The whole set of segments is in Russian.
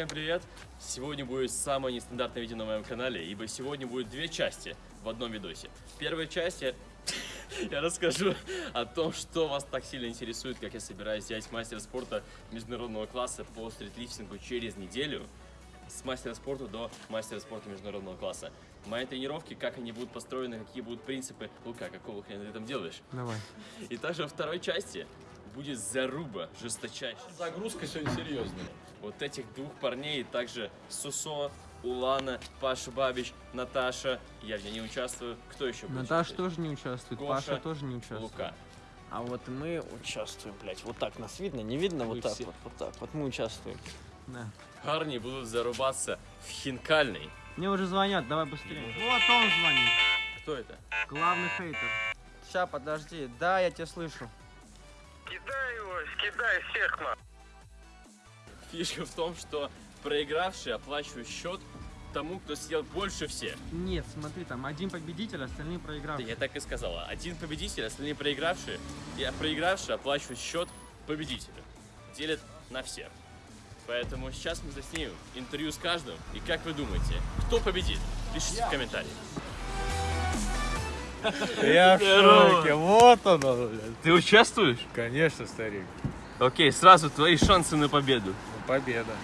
всем привет! Сегодня будет самое нестандартное видео на моем канале, ибо сегодня будет две части в одном видосе. В первой части я расскажу о том, что вас так сильно интересует, как я собираюсь взять мастера спорта международного класса по стритлифтингу через неделю с мастера спорта до мастера спорта международного класса. Мои тренировки, как они будут построены, какие будут принципы. Лука, какого хрена ты там делаешь? Давай. И также во второй части будет заруба жесточайшая. Загрузка сегодня серьезная. Вот этих двух парней, также Сусо, Улана, Паша Бабич, Наташа. Я в ней не участвую. Кто еще будет Наташа тоже не участвует, Гоша, Паша тоже не участвует. Лука. А вот мы участвуем, блядь. Вот так нас видно, не видно? Вы Вот так все. вот, вот так. Вот мы участвуем. Да. Парни будут зарубаться в хинкальный. Мне уже звонят, давай быстрее. Вот он звонит. Кто это? Главный хейтер. Сейчас, подожди. Да, я тебя слышу. Кидай его, кидай всех на. Фишка в том, что проигравший оплачивает счет тому, кто съел больше всех. Нет, смотри, там один победитель, остальные Да, проигравшие. Я так и сказала. Один победитель, остальные проигравшие. И проигравший оплачивает счет победителю. Делят на всех. Поэтому сейчас мы заснимем интервью с каждым. И как вы думаете, кто победит? Пишите в комментариях. Я в шоке. Вот оно, блядь. Ты участвуешь? Конечно, старик. Окей, сразу твои шансы на победу. Победа.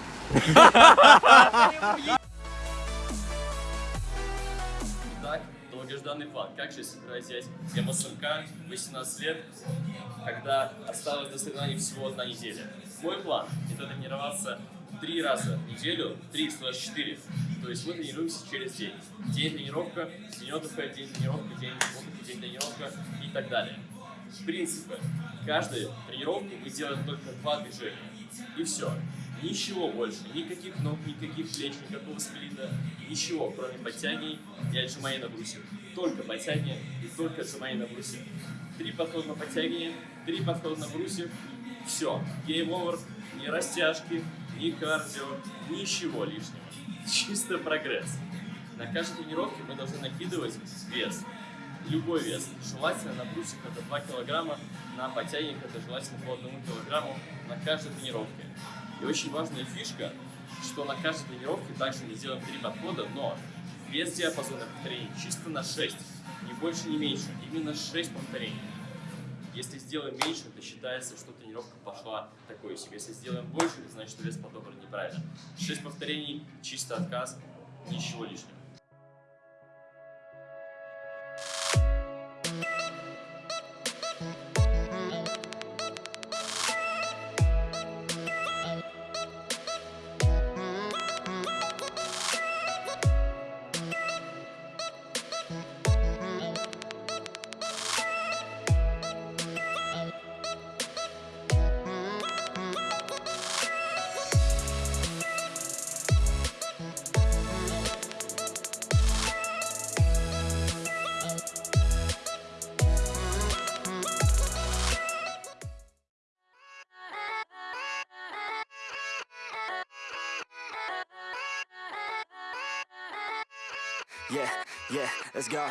Итак, долгожданный план. Как же собираюсь взять МСМК 18 лет, когда осталось до соревнований всего одна неделя? Мой план – это тренироваться три раза в неделю, 3 4. То есть мы тренируемся через день. День тренировка, тренировка, день тренировка, день тренировка, день тренировка и так далее. Принципы. Каждую тренировку мы делаем только два движения. И все. Ничего больше. Никаких ног, никаких плеч, никакого сплита. Ничего, кроме подтягиваний и отжиманий на брусе. Только подтягивания и только отжиманий на брусе. Три подхода на подтягивание, три подхода на брусе. Все. Over. Ни растяжки, ни кардио, ничего лишнего. Чисто прогресс. На каждой тренировке мы должны накидывать вес. Любой вес. Желательно на брусьях это 2 килограмма, на подтягиваниях это желательно по 1 килограмму на каждой тренировке. И очень важная фишка, что на каждой тренировке также мы делаем 3 подхода, но без диапазона повторений, чисто на 6. Ни больше, ни меньше. Именно 6 повторений. Если сделаем меньше, то считается, что тренировка пошла такой себе. Если сделаем больше, значит, вес подобран неправильно. 6 повторений, чисто отказ, ничего лишнего. Let's go.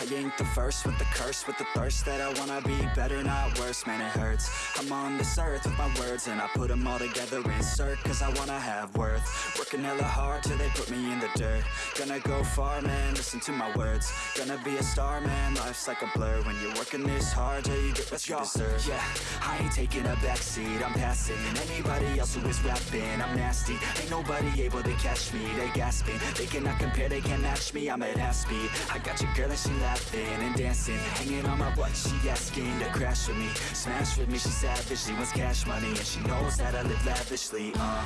I ain't the first with the curse, with the thirst that I wanna be better, not worse, man, it hurts. I'm on this earth with my words, and I put them all together, insert, cause I wanna have worth. Working hella hard till they put me in the dirt. Gonna go far, man, listen to my words. Gonna be a star, man, life's like a blur. When you're working this hard, till you get what you deserve. Yeah, I ain't taking a backseat, I'm passing. Anybody else who is rapping, I'm nasty. Ain't nobody able to catch me, they gasping. They cannot compare, they can't match me, I'm at half speed. I got your girl and she laughing and dancing. Hanging on my butt, she asking to crash with me. Smash with me, she savage, she wants cash money. And she knows that I live lavishly, uh.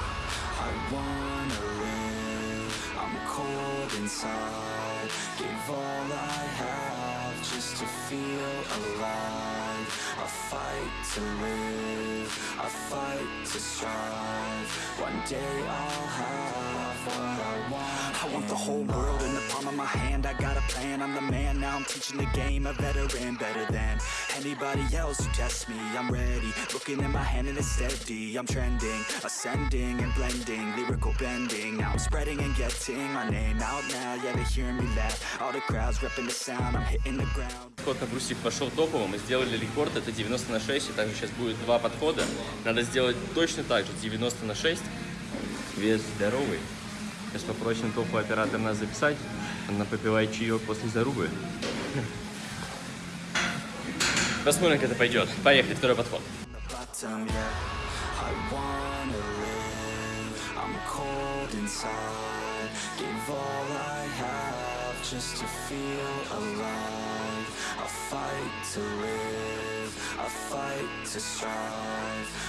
I wanna live, I'm cold inside. Give all I have just to feel alive. I fight to live, I fight to strive. One day I'll have I want. The whole world in the palm of my hand. I got a plan, I'm the man. Now I'm teaching the game, a veteran, better than anybody else who tests me. I'm ready, looking in my hand and it's steady. I'm trending, ascending and blending, lyrical bending. Now I'm spreading and getting my name out now. Yeah, they hearing me laugh. All the crowds repping the sound. I'm hitting the ground. Подход на брусе пошел топовым, мы сделали рекорд, это 90 на 6, и также сейчас будет два подхода. Надо сделать точно так же, 90 на 6. Вес здоровый. Сейчас попросим топовый оператор нас записать. Она попивает чаек после зарубы. Посмотрим, как это пойдет. Поехали, второй подход.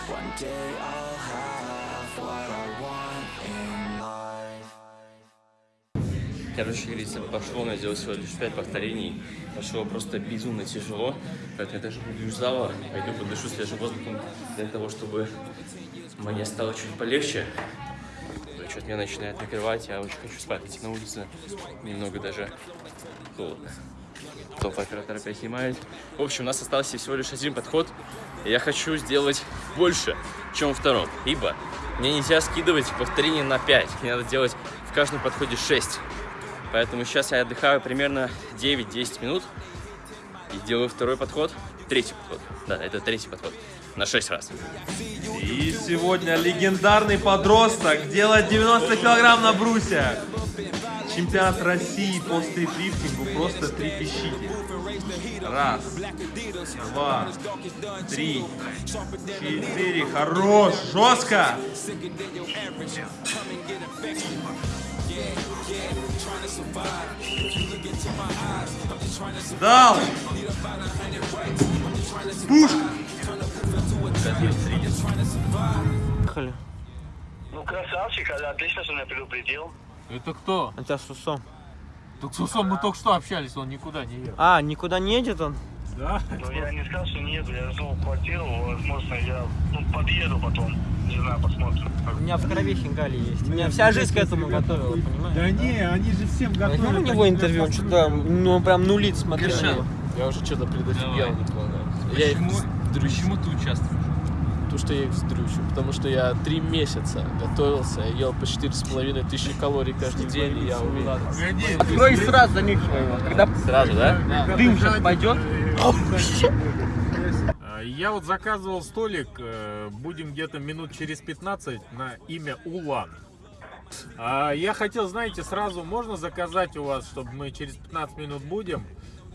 One day I'll have what I want in. Короче, говорится, пошло, я сделал всего лишь 5 повторений. Пошло просто безумно тяжело. Поэтому я даже из зала, пойду подышу свежим воздухом для того, чтобы мне стало чуть полегче. Что-то меня начинает накрывать, я очень хочу спать. Идти на улице немного даже холодно. Топ оператор опять снимает. В общем, у нас остался всего лишь один подход. Я хочу сделать больше, чем втором. Ибо мне нельзя скидывать повторение на 5. Мне надо делать в каждом подходе 6. Поэтому сейчас я отдыхаю примерно 9-10 минут и делаю второй подход, третий подход. Да, это третий подход на 6 раз. И сегодня легендарный подросток делает 90 килограмм на брусе. Чемпионат России по стритлифтингу просто трепещите. Раз, два, три, четыре. Хорош, жестко. Дал. Пушка. Поехали. Ну, красавчик, а, отлично, что меня предупредил. Это кто? Это Сусо. Так с Усом мы только что общались, он никуда не ехал. А, никуда не едет он? Да? Ну, я не сказал, что не еду, я жду квартиру, возможно, я ну, подъеду потом, не знаю, посмотрим. У меня в крови хинкали есть. У меня вся жизнь к этому готовила, понимаешь? Да не, они же всем Возьмем готовы. у него интервью, он что-то, ну, он прям нулит, него. Я уже что-то предофигел выполняю. Я их Почему ты участвуешь? то, что я их вздрючу. Потому что я три месяца готовился, я ел по четыре с половиной тысячи калорий каждый день, и я уверен. Открой сразу ник своего. Когда Сразу, да? дым сейчас пойдет. А, Я вот заказывал столик, э, будем где-то минут через 15 на имя Улан. А, Я хотел, знаете, сразу можно заказать у вас, чтобы мы через 15 минут будем,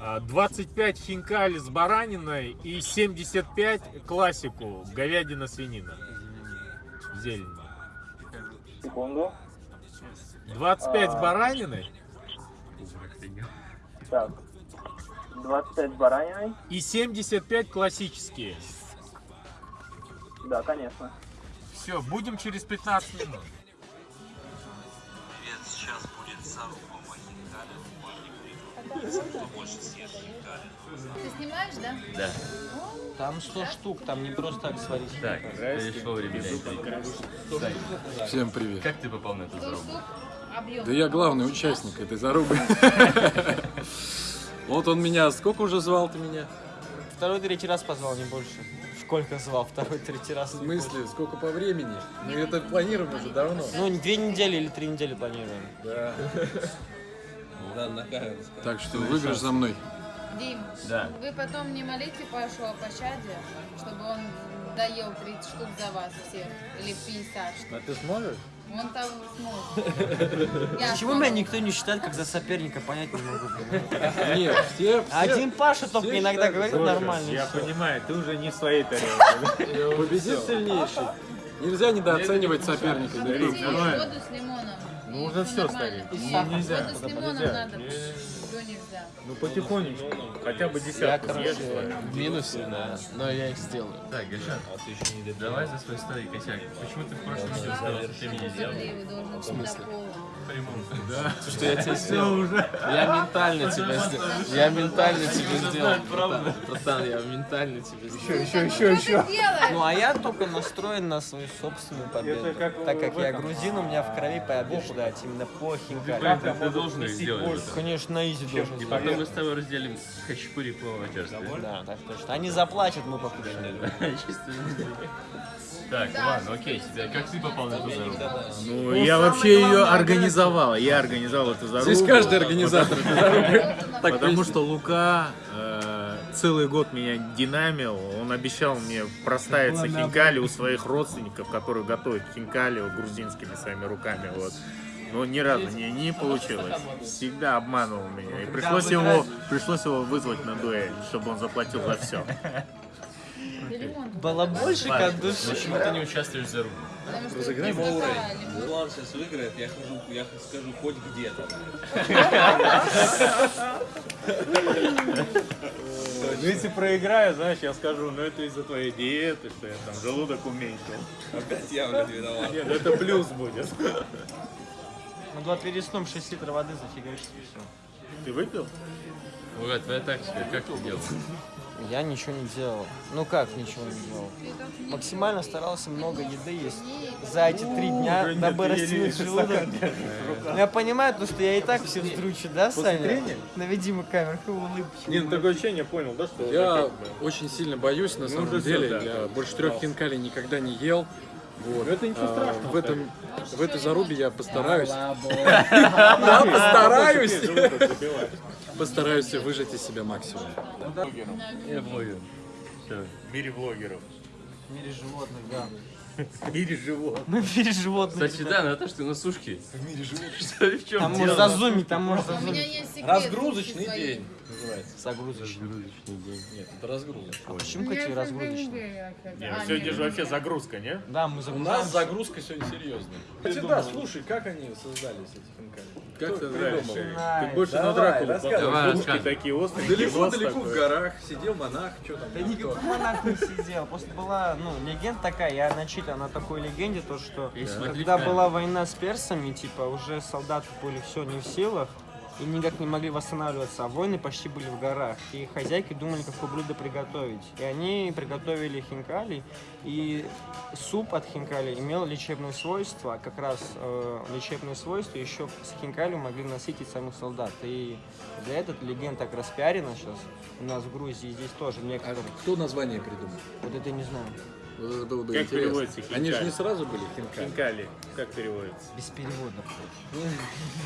а, 25 хинкали с бараниной и 75 классику, говядина, свинина. Зелень. Секунду. 25 с бараниной Так. 25 бараниной? и 75 классические. Да, конечно. Все, будем через 15 минут. Ты снимаешь, да? Да. Там 100 штук, там не просто так сварить. Так, пришло время. Всем привет. Как ты попал на эту 100 зарубу? Да я главный участник этой зарубы. Вот он меня, сколько уже звал ты меня? Второй, третий раз позвал, не больше. Сколько звал? Второй, третий раз. В смысле, сколько по времени? Мы это планируем уже давно. Ну, две недели или три недели планируем. Да. Так что выигрыш за мной. Дим, Да. вы потом не молите Пашу о пощаде, чтобы он доел 30 штук за вас всех. Или 50 штук. А ты сможешь? Он там Почему меня никто не считает как за соперника, понять не могу. Нет, все, все Один Паша только все иногда говорит нормально. Я понимаю, ты уже не в своей тарелке. победит сильнейший. Нельзя недооценивать соперника. воду с лимоном. Ну, всё, нормально. старик. Нельзя, Воду с лимоном надо. Ну потихонечку, хотя бы Я, десятку съешь. короче, в минусе, да, но я их сделаю. Так, Гошан, давай за свой старый косяк. Почему ты в прошлом видео сказал, что ты меня сделал? До пола. Прямом. Да. Что я тебе сделал? уже. Я ментально тебя сделал. Я ментально тебе сделал. братан. Я ментально тебе сделал. Еще, еще, еще. Ну а я только настроен на свою собственную победу. Так как я грузин, у меня в крови побеждать именно по хинкали. Блин, ты, ты должен сделать. Конечно, на изи должен И потом мы с тобой разделим хачапури по. Да, так точно. Они заплатят, мы покушаем. Так, ладно, окей, тебя, как ты попал на эту зарубку? Ну, я вообще ее организовал. Я организовал эту зарубку. Здесь каждый организатор этой Потому что Лука э, целый год меня динамил. Он обещал мне проставиться хинкали у своих родственников, которые готовят хинкали грузинскими своими руками. Вот. Но ни разу не, не получилось. Всегда обманывал меня. И пришлось его, пришлось его вызвать на дуэль, чтобы он заплатил за все. Балабольщик от души. Почему ты не участвуешь в зарубке? Разыграем это уровень. такая Улан сейчас выиграет, я хожу, я скажу хоть где-то. Ну, если проиграю, знаешь, я скажу, ну это из-за твоей диеты, что я там желудок уменьшил. Опять я, блядь, виноват. Нет, это плюс будет. Могла перед сном 6 литров воды зафигачить и все. Ты выпил? Ура, твоя тактика, как ты делал? Я ничего не делал. Ну как ничего не делал? Максимально старался много еды есть. За эти три дня, нет, дабы растянуть желудок. Ну, я понимаю, то, что я и так все вздручу, да, Саня? Наведи мы камеру, улыбочку. Не, ну такое ощущение, понял, да, что... Я очень сильно боюсь, на Ну, самом деле. больше трех хинкалей никогда не ел. Вот. Ну, это ничего А, страшного, В этом, в этой зарубе я постараюсь. Да, постараюсь. Постараюсь выжать из себя максимум. Я блогер. В мире блогеров. В мире животных, да. В мире животных. Мы в мире животных. Кстати, да, Наташ, ты на сушке. В мире живут. Что, в чем Там можно зазумить, там можно У меня зазумить. есть секрет. Разгрузочный день называется. Загрузочный. Нет, это разгрузочный. А почему У какие разгрузочные? разгрузочный. Не, А, сегодня нет. же вообще загрузка, не? Да, мы У загружаем. нас загрузка сегодня серьезная. Кстати, да, слушай, как они создались, эти хинкали? Как ты придумал? Ты больше Давай, на Дракулу. Давай, Губки рассказывай. такие острые, Далеко, нос далеко такой. в горах сидел монах, что там? Да никакой монах не сидел. Просто была, ну, легенда такая, я начитан на такой легенде, то что Если когда была война с персами, типа, уже солдаты были все не в силах, и никак не могли восстанавливаться, а войны почти были в горах. И хозяйки думали, какое блюдо приготовить. И они приготовили хинкали, и суп от хинкали имел лечебные свойства, а как раз э, лечебные свойства еще с хинкали могли насытить самих солдат. И для этого легенда так распиарена сейчас у нас в Грузии, здесь тоже А некоторые. кто название придумал? Вот это не знаю. Вот это было бы Как интересно. переводится Они же хинкали? не сразу были хинкали. Хинкали. Как переводится? Без перевода.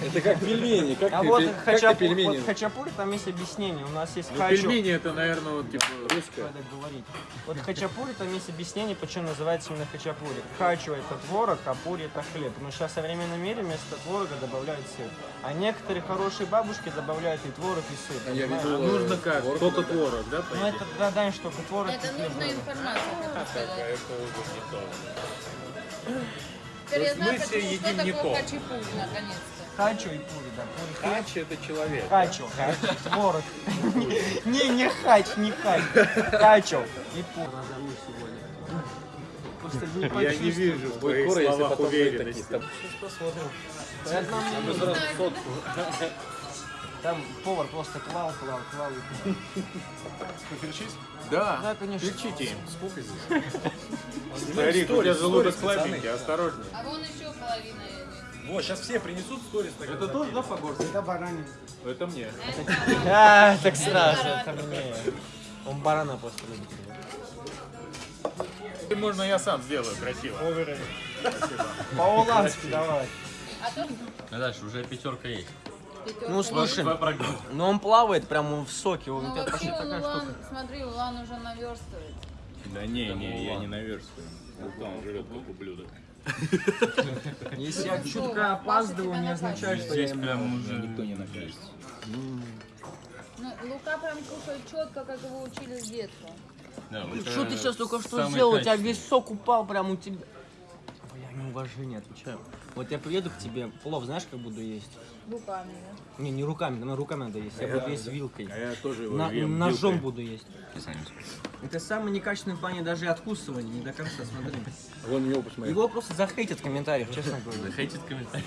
Это как пельмени. Как А ты, вот, как пельмени? вот хачапури, там есть объяснение. У нас есть Ну, хачо. пельмени это, наверное, вот, типа, русское. Надо говорить. Вот хачапури, там есть объяснение, почему называется именно хачапури. Хачо это творог, а пури это хлеб. Но сейчас в современном мире вместо творога добавляют сыр. А некоторые хорошие бабушки добавляют и творог, и сыр. Я понимаешь? видел, А нужно как? творог Только добавляют. творог, да, Ну это догадание, что только творог Это нужная информация, хочу сказать. Это уже не то. Теперь я знаю, мы все почему, что едим не такое то. хачапури, наконец-то. Хачо и пури, да. Пури хлеб. Хач это человек. Хачо, творог. Не, не хач, не хач. Хачо и пури. Я не вижу твоих словах уверенности. Сейчас посмотрим. Сотку. там повар просто клал, клал, клал. Поперчись? Да, Да, конечно. Перчите им. Сколько здесь? Старик, у тебя желудок слабенький, осторожней. А вон еще половина есть. Вот, сейчас все принесут сторис. так Это тоже, да, по-горски? Это баранин. Это мне. А, так сразу, это мне. Он барана просто любит. И Можно я сам сделаю красиво. По-улански давай. А Наташ, уже пятерка есть. пятерка Ну слушай, прогноз. ну он плавает прямо в соке, он у Ну тебя почти вообще он такая Улан, штука. смотри, Улан уже наверстывает. Да не, не, я не наверстываю. Вот он жрет как ублюдок. Если я чутка опаздываю, не означает, что я прям уже... Никто не накажет. Ну, Лука прям кушает четко, как его учили с детства. Да, Что ты сейчас только что сделал? У тебя весь сок упал прям у тебя. Уважение отвечаю. Вот я приеду к тебе, плов знаешь, как буду есть? Руками, да? Не, не руками, на руками надо есть. Я А буду я- есть вилкой. а я тоже его На- ем Ножом вилкой. буду есть. Это самый некачественный в плане даже откусывания, не до конца, смотри. Вон его посмотри. Его просто захейтят в комментариях, честно говоря. Захейтят в комментариях.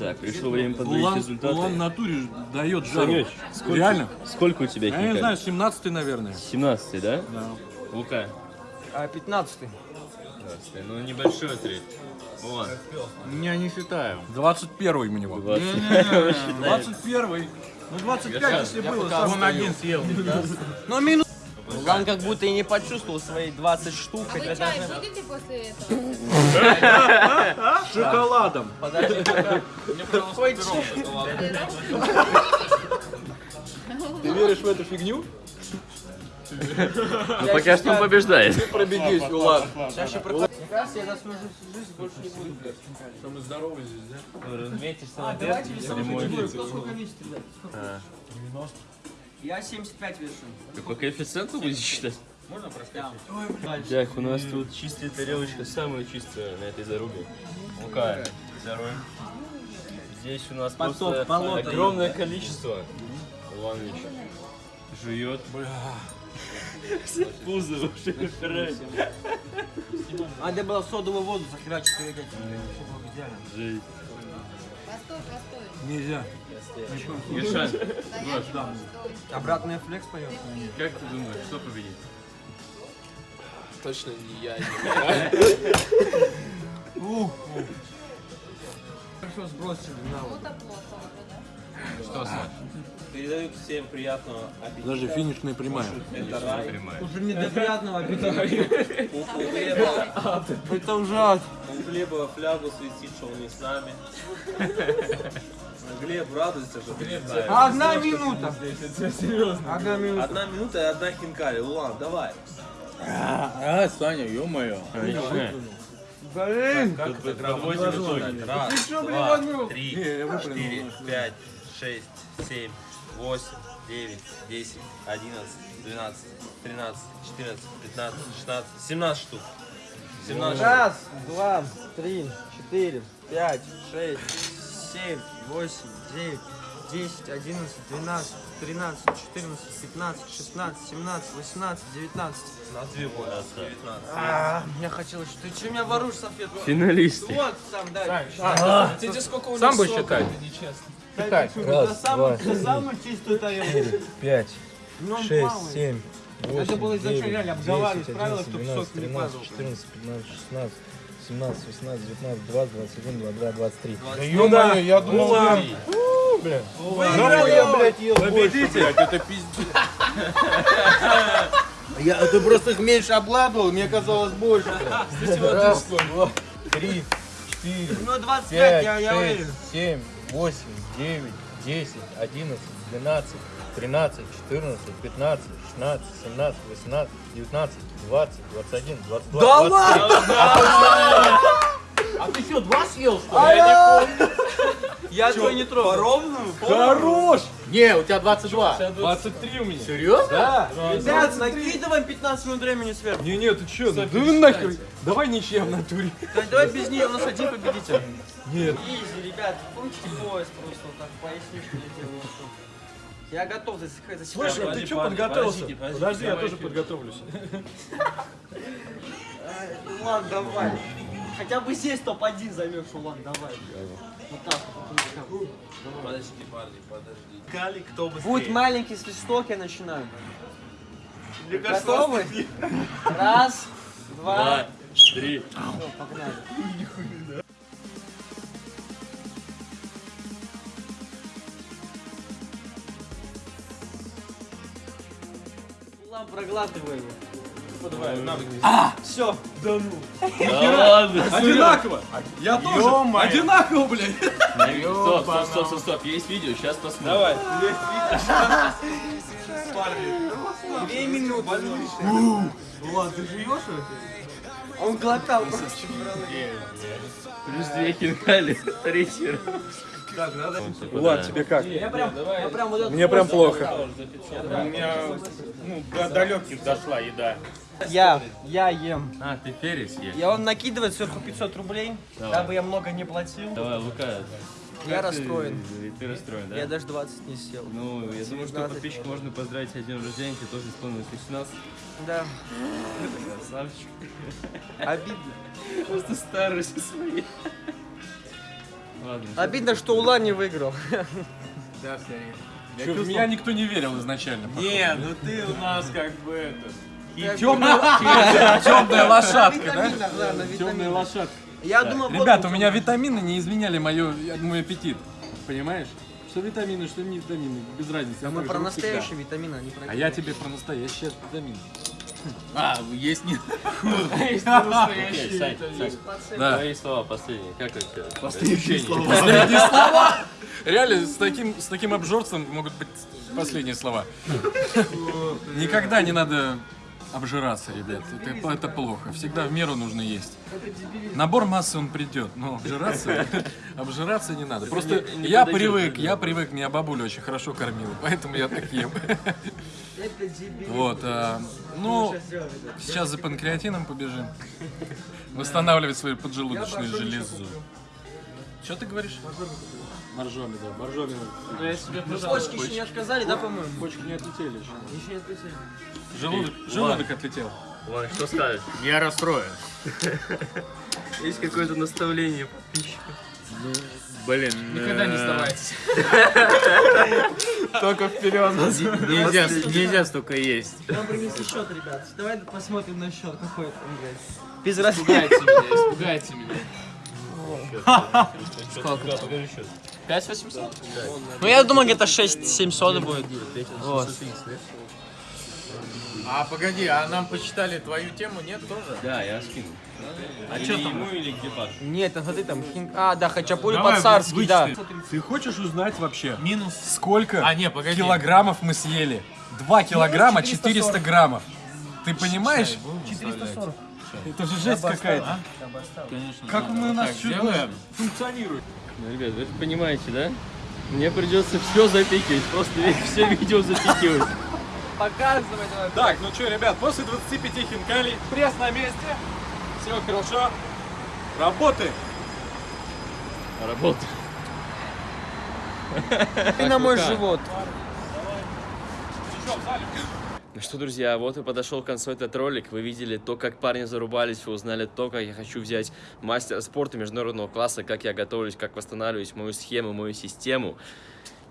Так, пришло время подводить Улан, результаты. Улан в натуре дает жару. Сколько, Реально? Сколько у тебя Я не знаю, 17 наверное. 17 да? Да. Лука? А 15 15 Ну, небольшой отрыв. Вон. Я не считаю. 21 у него. 20. Не-не-не, Считаем. 21 Ну 25, если было. сам Он один съел. Ну, минус. Лан как будто и не почувствовал свои 20 штук. А вы чай даже- будете после этого? С шоколадом. Подожди. Какой чай? Ты веришь в эту фигню? Ну, пока что он побеждает. Ты пробегись, Улан. Сейчас. Мне кажется, я за свою жизнь больше не буду, блядь. Что мы здоровы здесь, да? Разметишься А, на давайте перце, весом. Кто сколько весит, ребят? Сколько? А. Я 75 вешу. Ты по коэффициенту будешь считать? Можно проскочить? Так, у нас тут чистая тарелочка, самая чистая на этой зарубе. Лука, второй. Здесь у нас Поток, просто огромное количество. Иванович жует. Пузо уже выпирает. Надо было содовую воду захерачить идеально. Жесть. Постой, постой. Нельзя. Гош, стой. Обратный флекс поет. как ты думаешь, кто победит? Точно не я. Хорошо сбросили на воду. Передают всем приятного аппетита. Даже финишная прямая. Это рай. Уже не до приятного аппетита. У, у Глеба, Это ужасно. у Глеба флягу светит, что он не с нами. Глеб радуется, что ты не знаешь. Одна минута. Одна минута. Одна минута и одна хинкали. Улан, давай. А, Саня, ё-моё. Блин. Как итоги. Раз, два, три, четыре, пять, шесть, семь, восемь, девять, десять, одиннадцать, двенадцать, тринадцать, четырнадцать, пятнадцать, шестнадцать, семнадцать штук. Семнадцать штук. Раз, два, три, четыре, пять, шесть, семь, восемь, девять, десять, одиннадцать, двенадцать, тринадцать, четырнадцать, пятнадцать, шестнадцать, семнадцать, восемнадцать, девятнадцать. На две было. Девятнадцать. А, я хотел, что ты что меня воруешь салфетку? Финалисты. Вот сам. Тебе сколько у них Сам будешь сока, считать? это нечестно. Дай, за самую, за самую чистую тарелку. пять, Ну, шесть, семь, Это восемь, было изначально девять, реально обговаривались десять, правила, одиннадцать, чтобы сок двенадцать, не падал. тринадцать, четырнадцать, пятнадцать, шестнадцать, семнадцать, восемнадцать, девятнадцать, двадцать, двадцать один, двадцать два, двадцать три. Да ё-моё, я думал, Улан. ты- Бля. Выиграл я, блядь, ел больше, блядь, это пиздец. Я, ты просто их меньше обладывал, мне казалось больше. Раз, два, три, четыре, Ну, 25, пять, я, я шесть, уверен. семь, восемь, девять, десять, одиннадцать, двенадцать, тринадцать, четырнадцать, пятнадцать, шестнадцать, семнадцать, восемнадцать, девятнадцать, двадцать, двадцать один, двадцать два. Да двадцать три. ладно? А ты что, два съел, что ли? Я не помню. Я твой не трогал. Ровную? Хорош! Не, у тебя 22. 23 у меня. Серьезно? Да. Ребят, накидываем 15 минут времени сверху. Не, не, ты чё? Да вы нахер. Давай ничья в натуре. Да, давай без нее, у нас один победитель. Нет. Изи, ребят, помните пояс просто вот так, поясничку не делаю. Я готов за себя. Слушай, а ты что подготовился? Подожди, я тоже подготовлюсь. Ладно, давай. Хотя бы здесь топ-1 займешь, Улан, давай. Вот так вот. Подожди, парни, подожди. Кали, кто быстрее? Будет маленький свисток, я начинаю. Мне кажется, Готовы? Раз, два, Два, три. Всё, погнали. Навык. А, все. Да ну. Да ладно. Одинаково. Я тоже. Одинаково, блядь. Стоп, стоп, стоп, стоп, стоп. Есть видео, сейчас посмотрим. Давай. Две минуты. Улан, ты живешь? Он глотал просто. Плюс две хинкали. Третий раз. Влад, тебе как? Я прям, я прям вот Мне прям плохо. У меня ну, до далеких дошла еда. Я, я ем. А, ты перец ешь? Я он накидывает сверху 500 рублей, Давай. дабы я много не платил. Давай, Лука. Я как ты- расстроен. Ты, расстроен, да? Я даже 20 не съел. Ну, я думаю, что 19. подписчик можно поздравить с днем рождения, тебе тоже исполнилось 18. Да. Красавчик. Обидно. Просто старость своей. Ладно. Обидно, что Улан не выиграл. Да, Я Чё, в меня никто не верил изначально. Не, ну ты у нас как бы это... Темная лошадка, да? Темная лошадка. Я думал, Ребята, у меня витамины не изменяли мою, мой аппетит. Понимаешь? Что витамины, что не витамины, без разницы. А мы про настоящие витамины, а не про А я тебе про настоящие витамины. А, есть не... Есть настоящие Сань, Сань. Твои слова последние. Как это? Последние слова. Последние слова? Реально, с таким, с таким обжорством могут быть последние слова. Никогда не надо обжираться, ребят. Это, это плохо. Всегда в меру нужно есть. Набор массы он придет, но обжираться, обжираться не надо. Просто я привык, я привык, меня бабуля очень хорошо кормила, поэтому я так ем. Это дебил. Вот, а, ну, сейчас за панкреатином побежим. Восстанавливать свою поджелудочную железу. Что ты говоришь? Моржоми, да, моржоми. Ну, я себе, почки еще не отказали, да, по-моему? Почки не отлетели еще. Еще не отлетели. Желудок, желудок отлетел. Ладно, что скажешь? Я расстроен. Есть какое-то наставление подписчиков? Блин. Никогда не э, сдавайтесь. Только вперед. Нельзя, нельзя столько есть. Нам принесли счет, ребят. Давай посмотрим на счет, какой там, блядь. Без разницы. Испугайте меня, испугайте меня. Сколько? Покажи счет. 5800? Ну, я думаю, где-то 6-700 будет. Вот. А погоди, а нам посчитали твою тему, нет тоже? Да, я скину. А Или чё там? ему, или где Паша? Нет, там смотри, там хин... А, да, хачапури Давай, по-царски, да. Ты хочешь узнать вообще, Минус. сколько А, не, погоди. килограммов мы съели? 2 килограмма 440. 400 граммов. Ты понимаешь? 440. Это же жесть какая-то. Конечно. Как мы у нас Так, функционирует? Ну, ребят, вы это понимаете, да? Мне придется все запикивать, просто все видео запикивать. Показывай давай. Так, ну что, ребят, после 25 хинкалей пресс на месте. Все хорошо. Работаем. Работа. И на мой живот. Ну что, друзья, вот и подошел к концу этот ролик. Вы видели то, как парни зарубались, вы узнали то, как я хочу взять мастера спорта международного класса, как я готовлюсь, как восстанавливаюсь, мою схему, мою систему.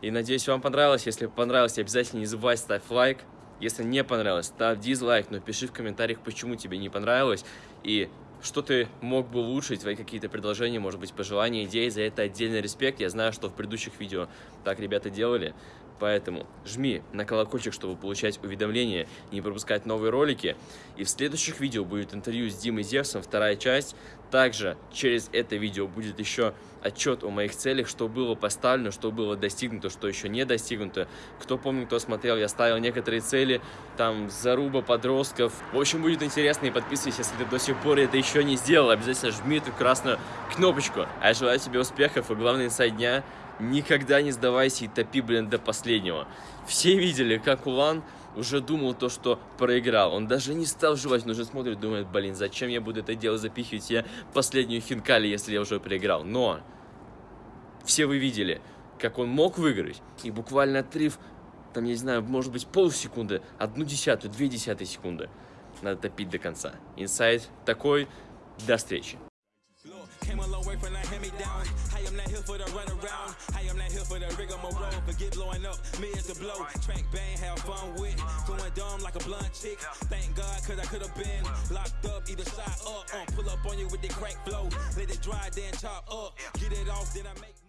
И надеюсь, вам понравилось. Если понравилось, обязательно не забывай ставь лайк. Если не понравилось, ставь дизлайк, но пиши в комментариях, почему тебе не понравилось. И что ты мог бы улучшить, твои какие-то предложения, может быть, пожелания, идеи. За это отдельный респект. Я знаю, что в предыдущих видео так ребята делали. Поэтому жми на колокольчик, чтобы получать уведомления и не пропускать новые ролики. И в следующих видео будет интервью с Димой Зевсом, вторая часть. Также через это видео будет еще отчет о моих целях, что было поставлено, что было достигнуто, что еще не достигнуто. Кто помнит, кто смотрел, я ставил некоторые цели, там заруба подростков. В общем, будет интересно и подписывайся, если ты до сих пор это еще не сделал. Обязательно жми эту красную кнопочку. А я желаю тебе успехов и главный инсайд дня никогда не сдавайся и топи, блин, до последнего. Все видели, как Улан уже думал то, что проиграл. Он даже не стал жевать, но уже смотрит, думает, блин, зачем я буду это дело запихивать я последнюю хинкали, если я уже проиграл. Но все вы видели, как он мог выиграть, и буквально отрыв, там, я не знаю, может быть, полсекунды, одну десятую, две десятые секунды. Надо топить до конца. Инсайд такой. До встречи. Millions to blow. Track bang, have fun with. it. Going dumb like a blunt chick. Thank God, cause I could have been locked up, either side up. Uh, pull up on you with the crack flow. Let it dry, then chop up. Get it off, then I make.